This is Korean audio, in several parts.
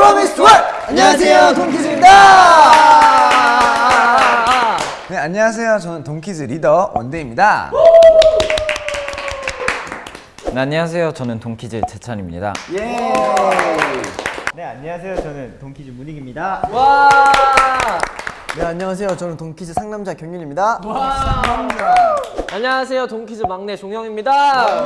프로미스 월! 안녕하세요, 동키즈입니다! 네, 안녕하세요. 저는 동키즈 리더 원대입니다. 네, 안녕하세요. 저는 동키즈 재찬입니다. 네, 안녕하세요. 저는 동키즈 문익입니다. 네 안녕하세요 저는 동키즈 상남자 경윤입니다 안녕하세요 동키즈 막내 종영입니다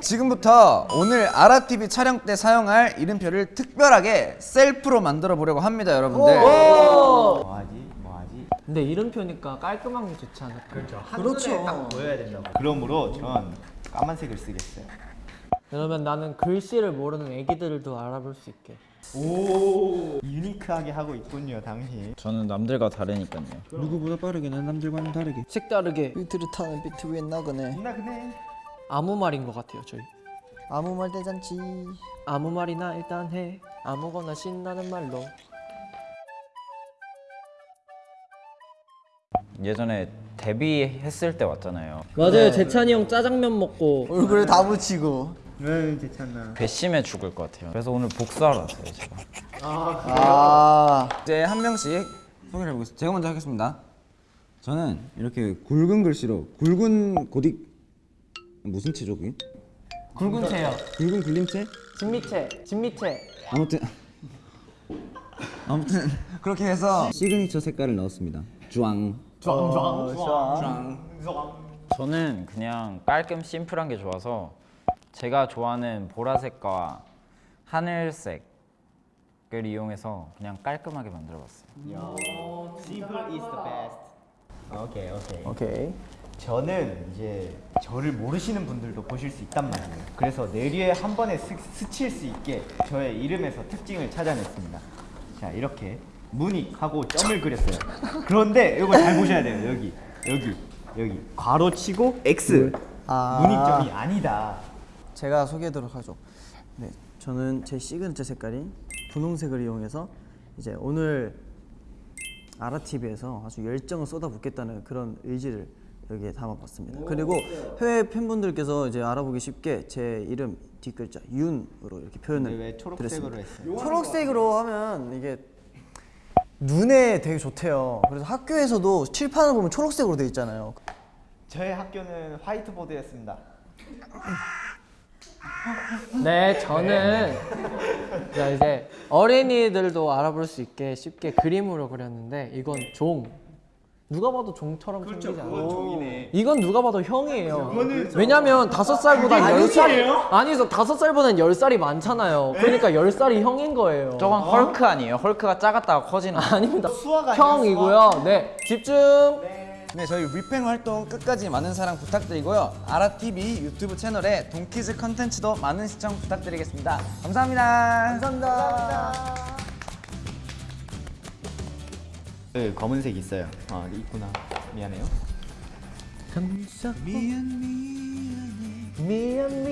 지금부터 오늘 아라TV 촬영 때 사용할 이름표를 특별하게 셀프로 만들어 보려고 합니다, 여러분들. 뭐하지? 뭐하지? 근데 이름표니까 깔끔한 게 좋지 않을까 그렇죠 그렇죠 보여야 된다고. 그러므로 전 까만색을 쓰겠어요. 그러면 나는 글씨를 모르는 애기들도 알아볼 수 있게. 오, 유니크하게 하고 있군요, 당신. 저는 남들과 다르니까요. 누구보다 빠르게는 남들과는 다르게. 색다르게. 비트를 타는 비트 위에 나그네. 나 그네. 아무 말인 것 같아요 저희. 아무 말 대잔치. 아무 말이나 일단 해. 아무거나 신나는 말로. 예전에 데뷔했을 때 왔잖아요. 맞아요. 재찬이 형 짜장면 먹고. 얼굴에 다 묻히고 응, 괜찮나. 괘씸해 죽을 것 같아요. 그래서 오늘 복수하러 왔어요, 제가. 아 이제 한 명씩 소개를 해보겠습니다. 제가 먼저 하겠습니다. 저는 이렇게 굵은 글씨로 굵은 고딕 무슨 체죠 그게? 굵은 체요 굵은 굴림체? 진미채 진미채 아무튼 아무튼 그렇게 해서 시그니처 색깔을 넣었습니다. 주황. 저는 그냥 깔끔 심플한 게 좋아서 제가 좋아하는 보라색과 하늘색을 이용해서 그냥 깔끔하게 만들어봤어요. Simple is the best. 오케이, 오케이. 오케이 저는 이제 저를 모르시는 분들도 보실 수 있단 말이에요. 그래서 뇌리에 한 번에 스, 스칠 수 있게 저의 이름에서 특징을 찾아냈습니다. 자, 이렇게 문익하고 점을 그렸어요. 그런데 이거 잘 보셔야 돼요. 여기, 여기, 여기 괄호 치고 X. 아. 문익점이 아니다. 제가 소개하도록 하죠 네 저는 제 시그니처 색깔인 분홍색을 이용해서 이제 오늘 아라TV에서 아주 열정을 쏟아붓겠다는 그런 의지를 여기에 담아봤습니다 그리고 해외 팬분들께서 이제 알아보기 쉽게 제 이름 뒷글자 윤으로 이렇게 표현을 왜 초록색으로 드렸습니다. 했어요? 초록색으로 하면 이게 눈에 되게 좋대요. 그래서 학교에서도 칠판을 보면 초록색으로 돼 있잖아요. 저의 학교는 화이트보드였습니다. 네 저는 자 이제 어린이들도 알아볼 수 있게 쉽게 그림으로 그렸는데 이건 종 누가 봐도 종처럼 생기지 않아요 종이네. 이건 누가 봐도 형이에요. 왜냐면 다섯 살보다 열 살, 아니죠 다섯 살보다는 열 살이 많잖아요. 그러니까 열 살이 형인 거예요. 저건 헐크 아니에요? 헐크가 작았다가 커지는 거. 아닙니다. 수화가 형이고요. 네 집중. 네, 저희 위팽 활동 끝까지 많은 사랑 부탁드리고요. 아라TV 유튜브 채널에 동키즈 컨텐츠도 많은 시청 부탁드리겠습니다. 감사합니다. 감사합니다. 그 검은색 있어요. 아, 있구나. 미안해요. 미안 미안해